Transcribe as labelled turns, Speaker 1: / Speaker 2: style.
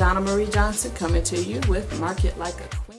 Speaker 1: Donna Marie Johnson coming to you with Market Like a Queen.